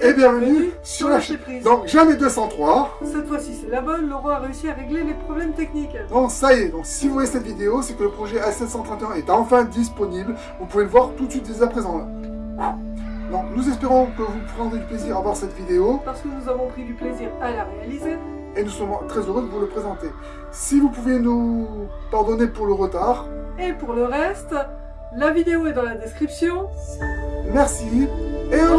et bienvenue sur la chaîne. Donc jamais 203. Cette fois-ci c'est la bonne, Laurent a réussi à régler les problèmes techniques. Bon ça y est, donc si vous voyez cette vidéo, c'est que le projet A731 est enfin disponible. Vous pouvez le voir tout de suite dès à présent là. Donc nous espérons que vous prendrez du plaisir à voir cette vidéo Parce que nous avons pris du plaisir à la réaliser. et nous sommes très heureux de vous le présenter. Si vous pouvez nous pardonner pour le retard, Et pour le reste, la vidéo est dans la description. merci et au revoir